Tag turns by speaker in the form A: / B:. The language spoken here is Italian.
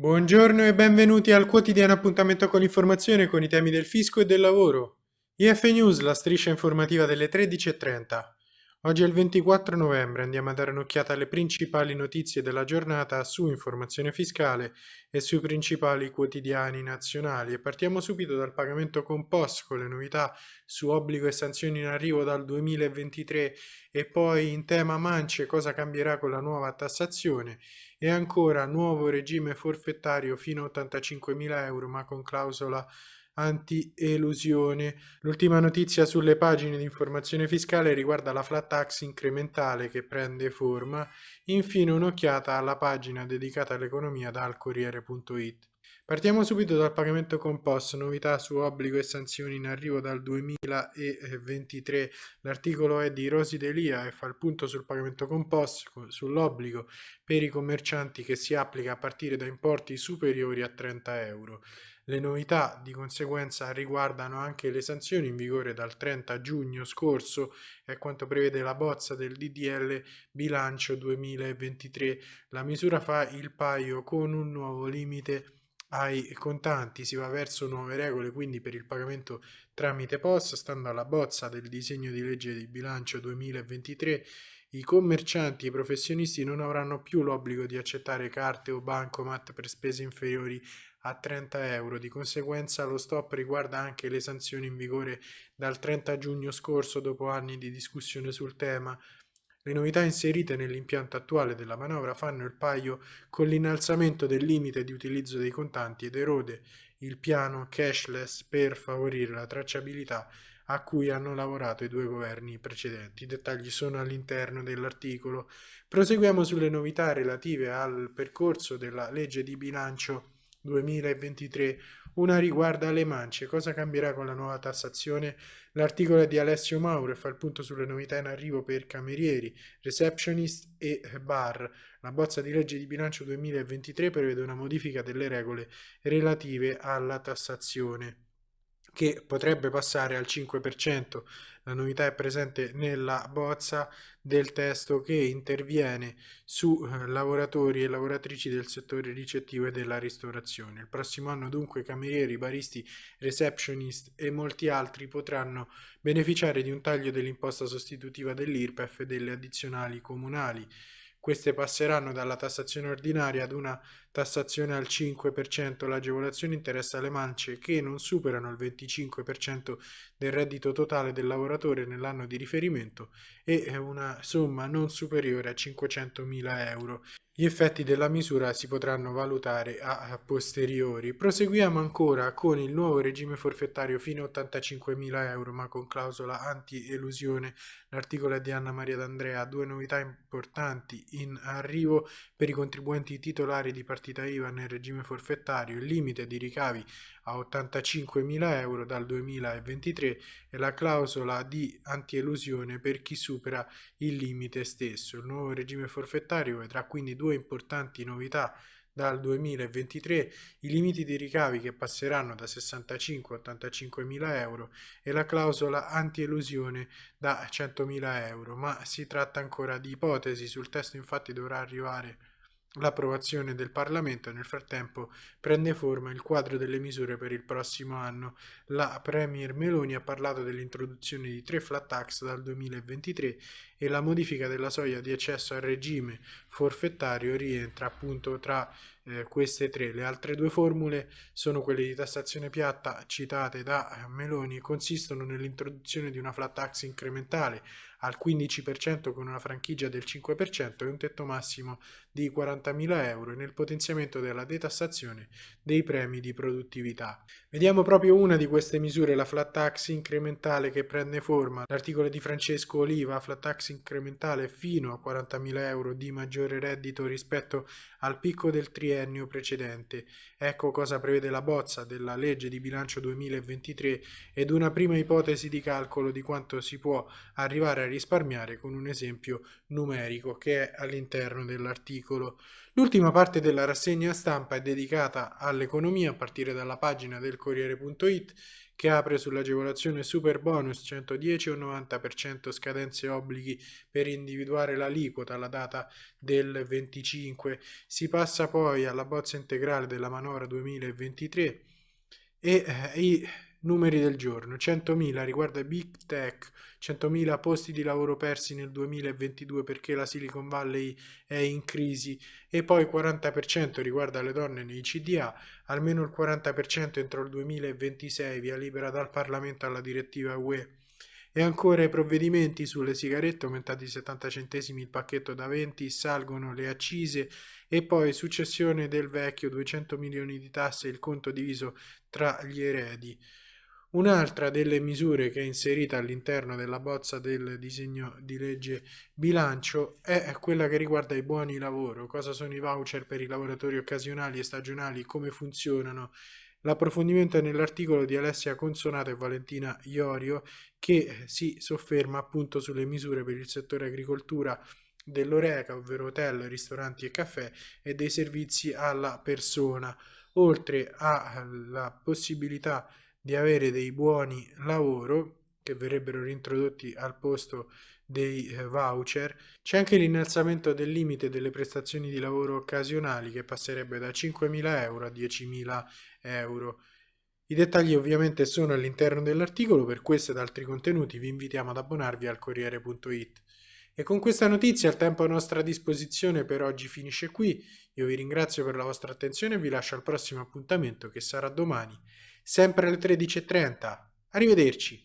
A: Buongiorno e benvenuti al quotidiano appuntamento con l'informazione con i temi del fisco e del lavoro. IF News, la striscia informativa delle 13.30. Oggi è il 24 novembre, andiamo a dare un'occhiata alle principali notizie della giornata su informazione fiscale e sui principali quotidiani nazionali. E partiamo subito dal pagamento con POS con le novità su obbligo e sanzioni in arrivo dal 2023 e poi in tema mance cosa cambierà con la nuova tassazione? E ancora nuovo regime forfettario fino a 85.000 euro ma con clausola anti-elusione. L'ultima notizia sulle pagine di informazione fiscale riguarda la flat tax incrementale che prende forma. Infine un'occhiata alla pagina dedicata all'economia dal Corriere.it. Partiamo subito dal pagamento con POS, novità su obbligo e sanzioni in arrivo dal 2023. L'articolo è di Rosi Delia e fa il punto sul pagamento con POS, sull'obbligo per i commercianti che si applica a partire da importi superiori a 30 euro. Le novità di conseguenza riguardano anche le sanzioni in vigore dal 30 giugno scorso e quanto prevede la bozza del DDL bilancio 2023. La misura fa il paio con un nuovo limite ai contanti si va verso nuove regole quindi per il pagamento tramite POS stando alla bozza del disegno di legge di bilancio 2023 i commercianti e i professionisti non avranno più l'obbligo di accettare carte o bancomat per spese inferiori a 30 euro. Di conseguenza lo stop riguarda anche le sanzioni in vigore dal 30 giugno scorso dopo anni di discussione sul tema. Le novità inserite nell'impianto attuale della manovra fanno il paio con l'innalzamento del limite di utilizzo dei contanti ed erode il piano cashless per favorire la tracciabilità a cui hanno lavorato i due governi precedenti. I dettagli sono all'interno dell'articolo. Proseguiamo sulle novità relative al percorso della legge di bilancio 2023. Una riguarda le mance. Cosa cambierà con la nuova tassazione? L'articolo è di Alessio Mauro e fa il punto sulle novità in arrivo per camerieri, receptionist e bar. La bozza di legge di bilancio 2023 prevede una modifica delle regole relative alla tassazione che potrebbe passare al 5%. La novità è presente nella bozza del testo che interviene su eh, lavoratori e lavoratrici del settore ricettivo e della ristorazione. Il prossimo anno dunque camerieri, baristi, receptionist e molti altri potranno beneficiare di un taglio dell'imposta sostitutiva dell'IRPEF e delle addizionali comunali. Queste passeranno dalla tassazione ordinaria ad una tassazione al 5%. L'agevolazione interessa le mance che non superano il 25% del reddito totale del lavoratore nell'anno di riferimento e una somma non superiore a 500.000 euro. Gli effetti della misura si potranno valutare a posteriori. Proseguiamo ancora con il nuovo regime forfettario fino a 85.000 euro ma con clausola anti-elusione. L'articolo è di Anna Maria D'Andrea. Due novità importanti in arrivo per i contribuenti titolari di partita IVA nel regime forfettario. Il limite di ricavi a 85.000 euro dal 2023 e la clausola di antielusione per chi supera il limite stesso. Il nuovo regime forfettario vedrà quindi due importanti novità dal 2023 i limiti di ricavi che passeranno da 65 a 85 mila euro e la clausola anti-elusione da 100 mila euro, ma si tratta ancora di ipotesi, sul testo infatti dovrà arrivare l'approvazione del Parlamento. Nel frattempo prende forma il quadro delle misure per il prossimo anno. La Premier Meloni ha parlato dell'introduzione di tre flat tax dal 2023 e la modifica della soglia di accesso al regime forfettario rientra appunto tra eh, queste tre. Le altre due formule sono quelle di tassazione piatta citate da Meloni e consistono nell'introduzione di una flat tax incrementale al 15% con una franchigia del 5% e un tetto massimo di 40.000 euro e nel potenziamento della detassazione dei premi di produttività. Vediamo proprio una di queste misure, la flat tax incrementale che prende forma. L'articolo di Francesco Oliva, flat tax incrementale fino a 40.000 euro di maggiore reddito rispetto al picco del triennio precedente. Ecco cosa prevede la bozza della legge di bilancio 2023 ed una prima ipotesi di calcolo di quanto si può arrivare a risparmiare con un esempio numerico che è all'interno dell'articolo. L'ultima parte della rassegna stampa è dedicata all'economia a partire dalla pagina del Corriere.it che apre sull'agevolazione super bonus 110 o 90% scadenze obblighi per individuare l'aliquota alla data del 25. Si passa poi alla bozza integrale della manovra 2023 e eh, i numeri del giorno. 100.000 riguarda Big Tech, 100.000 posti di lavoro persi nel 2022 perché la Silicon Valley è in crisi e poi 40% riguarda le donne nei CDA, almeno il 40% entro il 2026 via libera dal Parlamento alla direttiva UE. E ancora i provvedimenti sulle sigarette aumentati di 70 centesimi il pacchetto da 20, salgono le accise e poi successione del vecchio 200 milioni di tasse il conto diviso tra gli eredi. Un'altra delle misure che è inserita all'interno della bozza del disegno di legge bilancio è quella che riguarda i buoni lavoro, cosa sono i voucher per i lavoratori occasionali e stagionali, come funzionano. L'approfondimento è nell'articolo di Alessia Consonato e Valentina Iorio che si sofferma appunto sulle misure per il settore agricoltura dell'Oreca, ovvero hotel, ristoranti e caffè e dei servizi alla persona, oltre alla possibilità di avere dei buoni lavoro che verrebbero rintrodotti al posto dei eh, voucher, c'è anche l'innalzamento del limite delle prestazioni di lavoro occasionali che passerebbe da 5.000 euro a 10.000 euro. I dettagli ovviamente sono all'interno dell'articolo, per questo ed altri contenuti vi invitiamo ad abbonarvi al Corriere.it. E con questa notizia il tempo a nostra disposizione per oggi finisce qui, io vi ringrazio per la vostra attenzione e vi lascio al prossimo appuntamento che sarà domani sempre alle 13.30. Arrivederci.